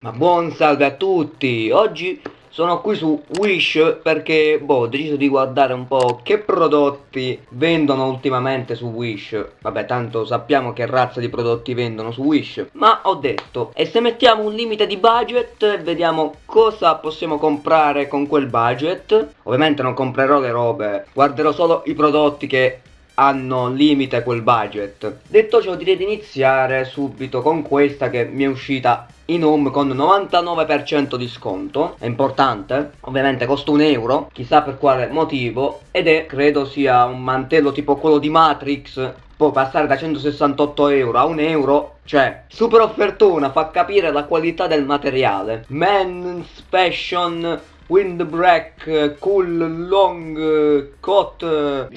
Ma buon salve a tutti! Oggi sono qui su Wish perché boh, ho deciso di guardare un po' che prodotti vendono ultimamente su Wish. Vabbè, tanto sappiamo che razza di prodotti vendono su Wish. Ma ho detto, e se mettiamo un limite di budget vediamo cosa possiamo comprare con quel budget? Ovviamente non comprerò le robe, guarderò solo i prodotti che hanno limite quel budget. Detto ciò direi di iniziare subito con questa che mi è uscita in home con 99% di sconto, è importante, ovviamente costa un euro, chissà per quale motivo, ed è, credo sia un mantello tipo quello di Matrix, può passare da 168 euro a un euro, cioè, super offertona, fa capire la qualità del materiale. Men's Fashion Windbreak, Cool, Long, Cot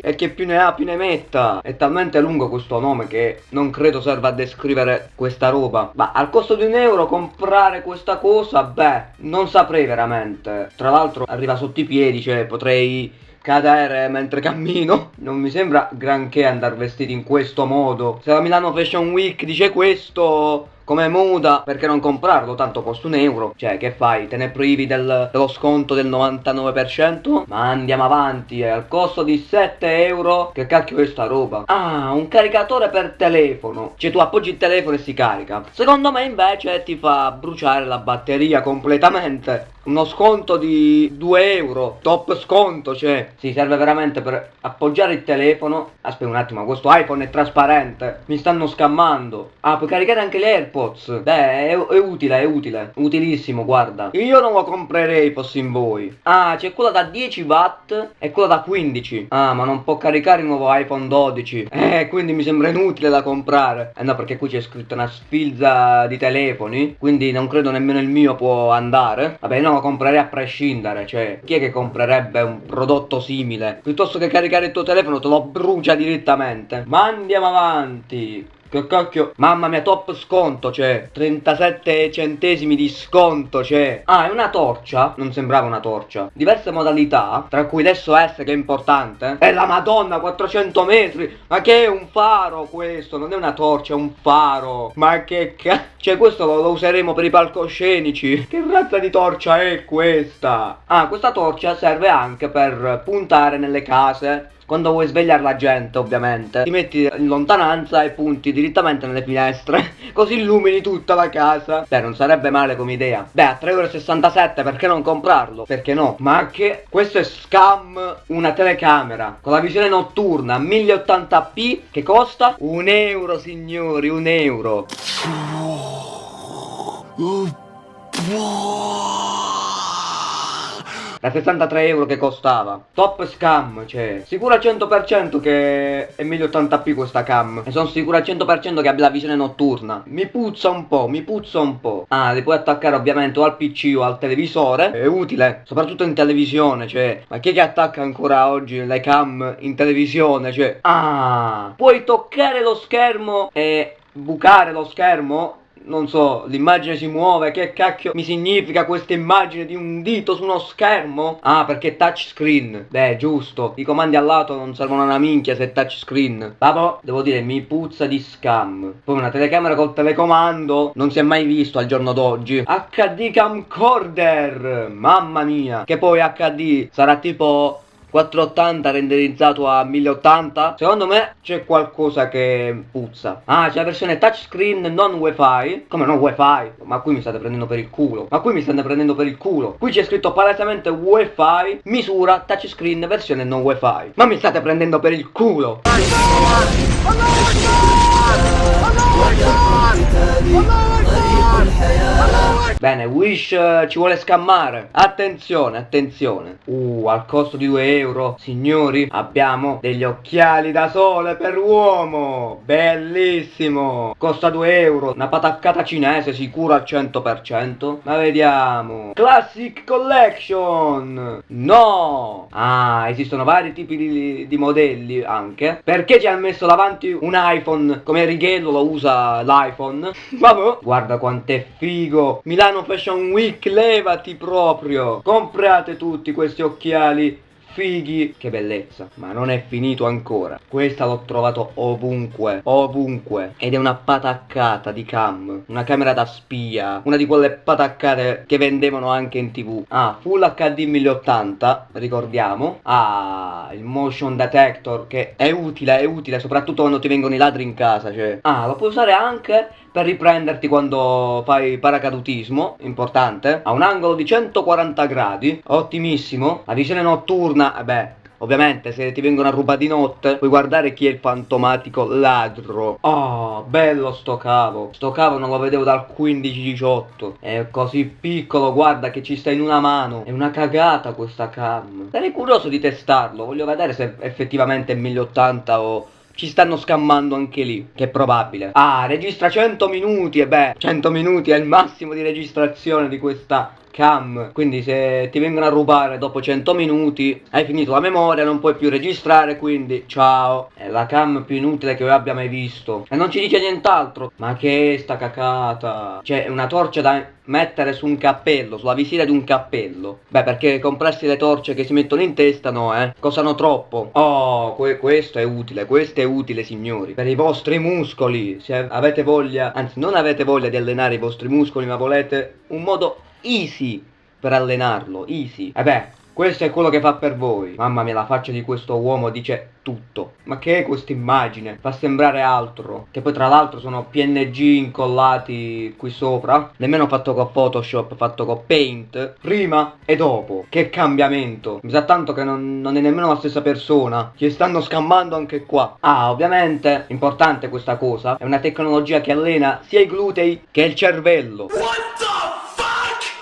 e che più ne ha più ne metta. È talmente lungo questo nome che non credo serva a descrivere questa roba. Ma al costo di un euro comprare questa cosa beh non saprei veramente. Tra l'altro arriva sotto i piedi cioè potrei cadere mentre cammino. Non mi sembra granché andare vestiti in questo modo. Se la Milano Fashion Week dice questo come muda perché non comprarlo? Tanto costa un euro. Cioè che fai? Te ne privi del, dello sconto del 99% ma andiamo avanti è al costo di 7 euro? Che cacchio è sta roba? Ah un caricatore per telefono. Cioè tu appoggi il telefono e si carica. Secondo me invece ti fa bruciare la batteria completamente uno sconto di 2 euro top sconto cioè si serve veramente per appoggiare il telefono. Aspetta un attimo questo iPhone è trasparente mi stanno scammando. Ah puoi caricare anche le AirPods? Beh è, è utile è utile utilissimo guarda. Io non lo comprerei fossi in voi. Ah c'è quella da 10 watt e quella da 15 ah ma non può caricare il nuovo iPhone 12 eh quindi mi sembra inutile da comprare. Eh no perché qui c'è scritto una sfilza di telefoni quindi non credo nemmeno il mio può andare. Vabbè no lo comprerei a prescindere, cioè chi è che comprerebbe un prodotto simile? Piuttosto che caricare il tuo telefono te lo brucia direttamente. Ma andiamo avanti. Che cacchio? Mamma mia top sconto c'è 37 centesimi di sconto c'è Ah è una torcia? Non sembrava una torcia. Diverse modalità Tra cui l'SOS che è importante. E la madonna 400 metri. Ma che è un faro questo? Non è una torcia è un faro. Ma che cacchio Cioè questo lo, lo useremo per i palcoscenici. Che razza di torcia è questa? Ah questa torcia serve anche per puntare nelle case quando vuoi svegliare la gente ovviamente ti metti in lontananza e punti direttamente nelle finestre. Così illumini tutta la casa. Beh non sarebbe male come idea. Beh a 3,67€ perché non comprarlo? Perché no? Ma che questo è scam una telecamera con la visione notturna 1080p che costa un euro signori un euro da 63 euro che costava. Top scam cioè. Sicuro al 100% che è 1080p questa cam. E sono sicuro al 100% che abbia la visione notturna. Mi puzza un po' mi puzza un po' ah li puoi attaccare ovviamente o al pc o al televisore. È utile soprattutto in televisione cioè. Ma chi è che attacca ancora oggi le cam in televisione cioè? Ah puoi toccare lo schermo e bucare lo schermo non so, l'immagine si muove, che cacchio mi significa questa immagine di un dito su uno schermo? Ah, perché touchscreen. Beh, giusto. I comandi al lato non servono una minchia se è touchscreen. Vabbè, devo dire, mi puzza di scam. Poi una telecamera col telecomando non si è mai visto al giorno d'oggi. HD camcorder! Mamma mia! Che poi HD sarà tipo 480 renderizzato a 1080 secondo me c'è qualcosa che puzza. Ah c'è la versione touchscreen non wifi come non wifi ma qui mi state prendendo per il culo ma qui mi state prendendo per il culo. Qui c'è scritto palesemente wifi misura touchscreen versione non wifi ma mi state prendendo per il culo Bene, Wish uh, ci vuole scammare. Attenzione, attenzione. Uh, al costo di 2 euro, signori, abbiamo degli occhiali da sole per uomo. Bellissimo. Costa 2 euro. Una pataccata cinese sicuro al 100%. Ma vediamo. Classic Collection. No. Ah, esistono vari tipi di, di modelli anche. Perché ci hanno messo davanti un iPhone? Come righello lo usa l'iPhone. Vabbè. Guarda quanto è figo. Milano Fashion Week, levati proprio. Comprate tutti questi occhiali fighi, che bellezza. Ma non è finito ancora. Questa l'ho trovato ovunque, ovunque. Ed è una pataccata di cam, una camera da spia, una di quelle pataccate che vendevano anche in tv. Ah, Full HD 1080, ricordiamo. Ah, il motion detector che è utile, è utile, soprattutto quando ti vengono i ladri in casa, cioè. Ah, lo puoi usare anche per riprenderti quando fai paracadutismo, importante, a un angolo di 140 gradi, ottimissimo, la visione notturna, eh beh, Ovviamente se ti vengono a rubare di notte puoi guardare chi è il fantomatico ladro. Oh bello sto cavo. Sto cavo non lo vedevo dal 15-18 È così piccolo guarda che ci sta in una mano. È una cagata questa cam. Sarei curioso di testarlo Voglio vedere se effettivamente è 1080 o ci stanno scammando anche lì, che è probabile. Ah, registra 100 minuti, e beh, 100 minuti è il massimo di registrazione di questa cam quindi se ti vengono a rubare dopo 100 minuti hai finito la memoria non puoi più registrare quindi ciao. È la cam più inutile che io abbia mai visto. E non ci dice nient'altro. Ma che sta cacata? Cioè una torcia da mettere su un cappello sulla visiera di un cappello. Beh perché comprarsi le torce che si mettono in testa no eh? Costano troppo. Oh que questo è utile questo è utile signori. Per i vostri muscoli. Se avete voglia anzi non avete voglia di allenare i vostri muscoli ma volete un modo easy per allenarlo, easy. E beh, questo è quello che fa per voi. Mamma mia, la faccia di questo uomo dice tutto. Ma che è questa immagine? Fa sembrare altro. Che poi tra l'altro sono PNG incollati qui sopra. Nemmeno fatto con Photoshop, fatto con Paint. Prima e dopo. Che cambiamento. Mi sa tanto che non, non è nemmeno la stessa persona. Ci stanno scammando anche qua. Ah, ovviamente, importante questa cosa. È una tecnologia che allena sia i glutei che il cervello. What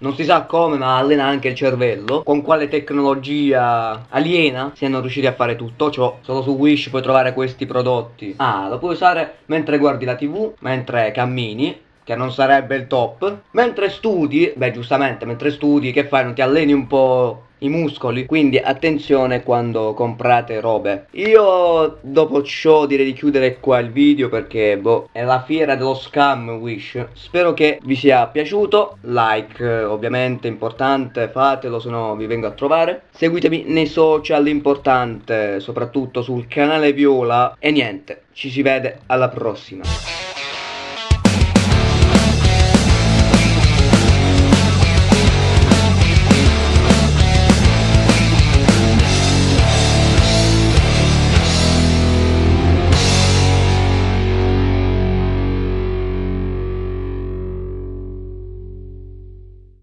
non si sa come ma allena anche il cervello. Con quale tecnologia aliena siano riusciti a fare tutto ciò. Solo su Wish puoi trovare questi prodotti. Ah lo puoi usare mentre guardi la tv mentre cammini che non sarebbe il top mentre studi beh giustamente mentre studi che fai? Non ti alleni un po' i muscoli? Quindi attenzione quando comprate robe. Io dopo ciò direi di chiudere qua il video perché boh è la fiera dello scam wish. Spero che vi sia piaciuto. Like ovviamente importante fatelo se no vi vengo a trovare. Seguitemi nei social importante soprattutto sul canale viola. E niente ci si vede alla prossima